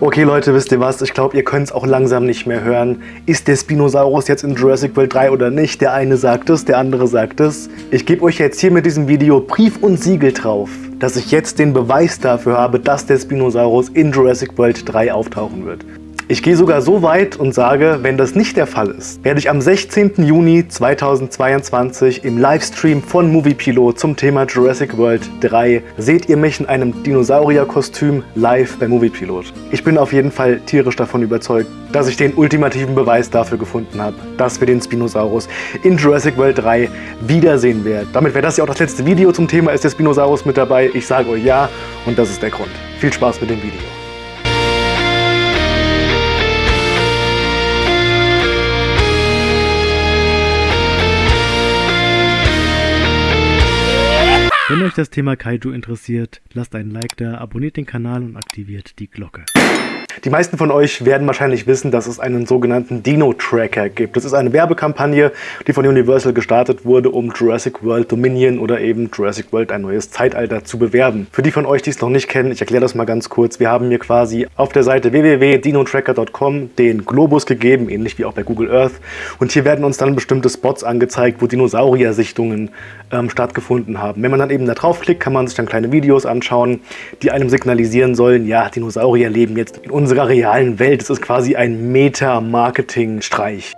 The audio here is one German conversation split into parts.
Okay Leute, wisst ihr was? Ich glaube, ihr könnt es auch langsam nicht mehr hören. Ist der Spinosaurus jetzt in Jurassic World 3 oder nicht? Der eine sagt es, der andere sagt es. Ich gebe euch jetzt hier mit diesem Video Brief und Siegel drauf, dass ich jetzt den Beweis dafür habe, dass der Spinosaurus in Jurassic World 3 auftauchen wird. Ich gehe sogar so weit und sage, wenn das nicht der Fall ist, werde ich am 16. Juni 2022 im Livestream von Moviepilot zum Thema Jurassic World 3 seht ihr mich in einem Dinosaurier-Kostüm live bei Moviepilot. Ich bin auf jeden Fall tierisch davon überzeugt, dass ich den ultimativen Beweis dafür gefunden habe, dass wir den Spinosaurus in Jurassic World 3 wiedersehen werden. Damit wäre das ja auch das letzte Video zum Thema, ist der Spinosaurus mit dabei? Ich sage euch ja und das ist der Grund. Viel Spaß mit dem Video. Wenn euch das Thema Kaiju interessiert, lasst einen Like da, abonniert den Kanal und aktiviert die Glocke. Die meisten von euch werden wahrscheinlich wissen, dass es einen sogenannten Dino-Tracker gibt. Das ist eine Werbekampagne, die von Universal gestartet wurde, um Jurassic World Dominion oder eben Jurassic World ein neues Zeitalter zu bewerben. Für die von euch, die es noch nicht kennen, ich erkläre das mal ganz kurz. Wir haben mir quasi auf der Seite www.dinotracker.com den Globus gegeben, ähnlich wie auch bei Google Earth. Und hier werden uns dann bestimmte Spots angezeigt, wo Dinosaurier-Sichtungen ähm, stattgefunden haben. Wenn man dann eben da draufklickt, kann man sich dann kleine Videos anschauen, die einem signalisieren sollen, ja, Dinosaurier leben jetzt in unserer realen Welt. Es ist quasi ein Meta-Marketing-Streich.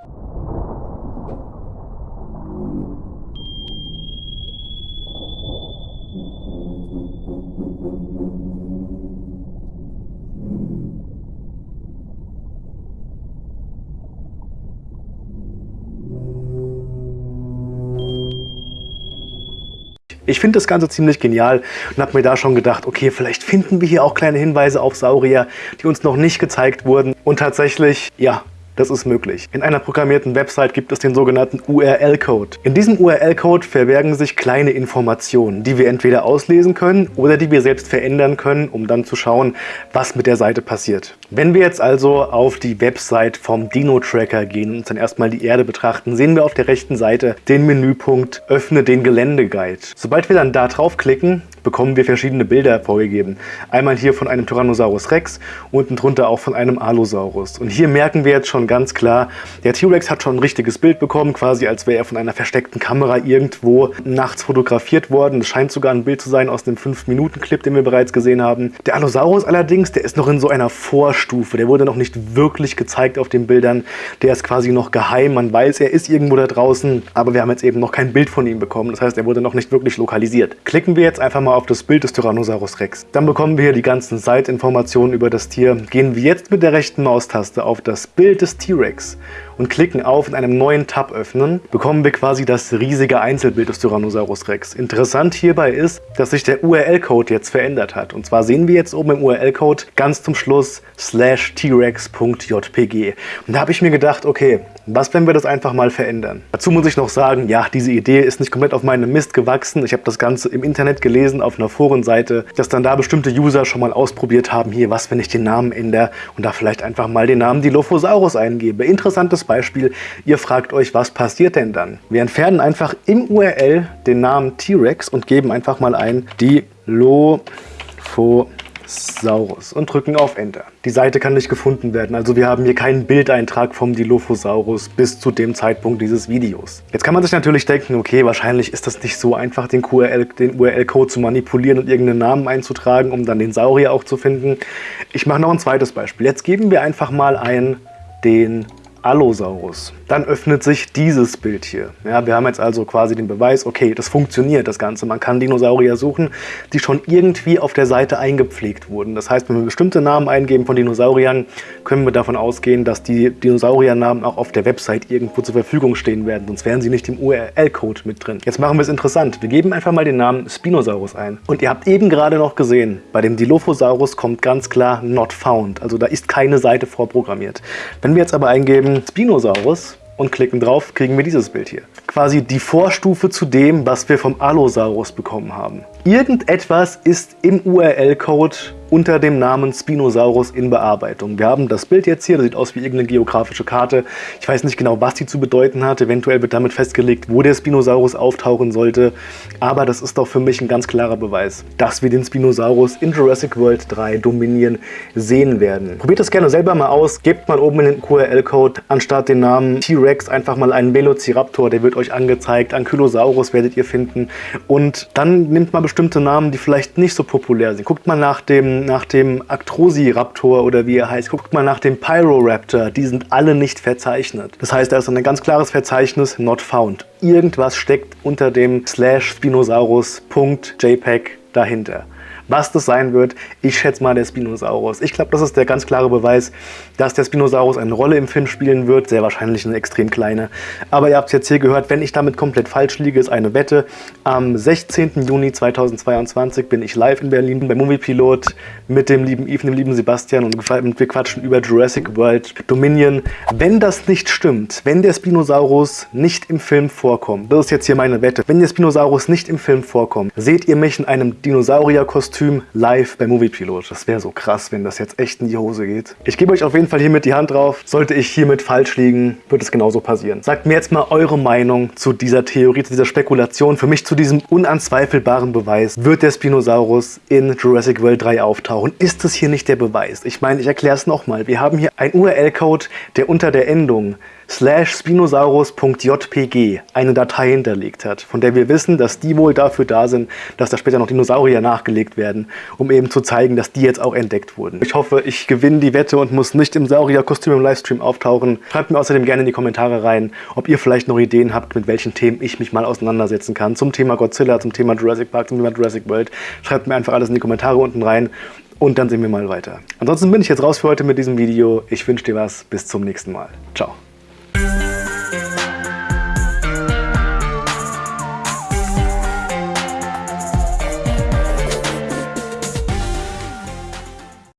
Ich finde das Ganze ziemlich genial und habe mir da schon gedacht, okay, vielleicht finden wir hier auch kleine Hinweise auf Saurier, die uns noch nicht gezeigt wurden. Und tatsächlich, ja, das ist möglich. In einer programmierten Website gibt es den sogenannten URL-Code. In diesem URL-Code verbergen sich kleine Informationen, die wir entweder auslesen können oder die wir selbst verändern können, um dann zu schauen, was mit der Seite passiert. Wenn wir jetzt also auf die Website vom Dino-Tracker gehen und dann erstmal die Erde betrachten, sehen wir auf der rechten Seite den Menüpunkt Öffne den Geländeguide. Sobald wir dann da draufklicken, bekommen wir verschiedene Bilder vorgegeben. Einmal hier von einem Tyrannosaurus Rex, unten drunter auch von einem Allosaurus. Und hier merken wir jetzt schon ganz klar, der T-Rex hat schon ein richtiges Bild bekommen, quasi als wäre er von einer versteckten Kamera irgendwo nachts fotografiert worden. Das scheint sogar ein Bild zu sein aus dem 5-Minuten-Clip, den wir bereits gesehen haben. Der Allosaurus allerdings, der ist noch in so einer Vorstufe. Der wurde noch nicht wirklich gezeigt auf den Bildern. Der ist quasi noch geheim. Man weiß, er ist irgendwo da draußen, aber wir haben jetzt eben noch kein Bild von ihm bekommen. Das heißt, er wurde noch nicht wirklich lokalisiert. Klicken wir jetzt einfach mal auf das Bild des Tyrannosaurus Rex. Dann bekommen wir hier die ganzen Seitinformationen über das Tier. Gehen wir jetzt mit der rechten Maustaste auf das Bild des T-Rex und klicken auf in einem neuen Tab öffnen, bekommen wir quasi das riesige Einzelbild des Tyrannosaurus Rex. Interessant hierbei ist, dass sich der URL-Code jetzt verändert hat. Und zwar sehen wir jetzt oben im URL-Code ganz zum Schluss slash t-rex.jpg. Und da habe ich mir gedacht, okay, was, wenn wir das einfach mal verändern? Dazu muss ich noch sagen, ja, diese Idee ist nicht komplett auf meinem Mist gewachsen. Ich habe das Ganze im Internet gelesen, auf einer Forenseite, dass dann da bestimmte User schon mal ausprobiert haben, hier, was, wenn ich den Namen ändere und da vielleicht einfach mal den Namen Dilophosaurus eingebe. Interessantes Beispiel, ihr fragt euch, was passiert denn dann? Wir entfernen einfach im URL den Namen T-Rex und geben einfach mal ein Dilophosaurus. Saurus und drücken auf Enter. Die Seite kann nicht gefunden werden, also wir haben hier keinen Bildeintrag vom Dilophosaurus bis zu dem Zeitpunkt dieses Videos. Jetzt kann man sich natürlich denken, okay, wahrscheinlich ist das nicht so einfach, den, den URL-Code zu manipulieren und irgendeinen Namen einzutragen, um dann den Saurier auch zu finden. Ich mache noch ein zweites Beispiel. Jetzt geben wir einfach mal ein den Allosaurus. Dann öffnet sich dieses Bild hier. Ja, wir haben jetzt also quasi den Beweis, okay, das funktioniert, das Ganze. Man kann Dinosaurier suchen, die schon irgendwie auf der Seite eingepflegt wurden. Das heißt, wenn wir bestimmte Namen eingeben von Dinosauriern, können wir davon ausgehen, dass die Dinosauriernamen auch auf der Website irgendwo zur Verfügung stehen werden. Sonst wären sie nicht im URL-Code mit drin. Jetzt machen wir es interessant. Wir geben einfach mal den Namen Spinosaurus ein. Und ihr habt eben gerade noch gesehen, bei dem Dilophosaurus kommt ganz klar Not Found. Also da ist keine Seite vorprogrammiert. Wenn wir jetzt aber eingeben Spinosaurus, und klicken drauf, kriegen wir dieses Bild hier. Quasi die Vorstufe zu dem, was wir vom Allosaurus bekommen haben. Irgendetwas ist im URL-Code unter dem Namen Spinosaurus in Bearbeitung. Wir haben das Bild jetzt hier, das sieht aus wie irgendeine geografische Karte. Ich weiß nicht genau, was die zu bedeuten hat. Eventuell wird damit festgelegt, wo der Spinosaurus auftauchen sollte. Aber das ist doch für mich ein ganz klarer Beweis, dass wir den Spinosaurus in Jurassic World 3 Dominion sehen werden. Probiert das gerne selber mal aus. Gebt mal oben in den QRL-Code anstatt den Namen T-Rex einfach mal einen Velociraptor. Der wird euch angezeigt. Ankylosaurus werdet ihr finden. Und dann nimmt mal bestimmte Namen, die vielleicht nicht so populär sind. Guckt mal nach dem nach dem Actrosiraptor oder wie er heißt, guckt mal nach dem Pyroraptor, die sind alle nicht verzeichnet. Das heißt, da ist ein ganz klares Verzeichnis not found. Irgendwas steckt unter dem slash spinosaurus.jpg dahinter. Was das sein wird, ich schätze mal der Spinosaurus. Ich glaube, das ist der ganz klare Beweis, dass der Spinosaurus eine Rolle im Film spielen wird. Sehr wahrscheinlich eine extrem kleine. Aber ihr habt es jetzt hier gehört, wenn ich damit komplett falsch liege, ist eine Wette. Am 16. Juni 2022 bin ich live in Berlin beim Moviepilot mit dem lieben Yves, dem lieben Sebastian und wir quatschen über Jurassic World Dominion. Wenn das nicht stimmt, wenn der Spinosaurus nicht im Film vorkommt, das ist jetzt hier meine Wette, wenn der Spinosaurus nicht im Film vorkommt, seht ihr mich in einem Dinosaurierkostüm Kostüm live bei Moviepilot. Das wäre so krass, wenn das jetzt echt in die Hose geht. Ich gebe euch auf jeden Fall hiermit die Hand drauf. Sollte ich hiermit falsch liegen, wird es genauso passieren. Sagt mir jetzt mal eure Meinung zu dieser Theorie, zu dieser Spekulation. Für mich zu diesem unanzweifelbaren Beweis. Wird der Spinosaurus in Jurassic World 3 auftauchen? Ist es hier nicht der Beweis? Ich meine, ich erkläre es nochmal. Wir haben hier einen URL-Code, der unter der Endung spinosaurus.jpg eine Datei hinterlegt hat, von der wir wissen, dass die wohl dafür da sind, dass da später noch Dinosaurier nachgelegt werden, um eben zu zeigen, dass die jetzt auch entdeckt wurden. Ich hoffe, ich gewinne die Wette und muss nicht im Saurierkostüm im Livestream auftauchen. Schreibt mir außerdem gerne in die Kommentare rein, ob ihr vielleicht noch Ideen habt, mit welchen Themen ich mich mal auseinandersetzen kann. Zum Thema Godzilla, zum Thema Jurassic Park, zum Thema Jurassic World. Schreibt mir einfach alles in die Kommentare unten rein und dann sehen wir mal weiter. Ansonsten bin ich jetzt raus für heute mit diesem Video. Ich wünsche dir was. Bis zum nächsten Mal. Ciao.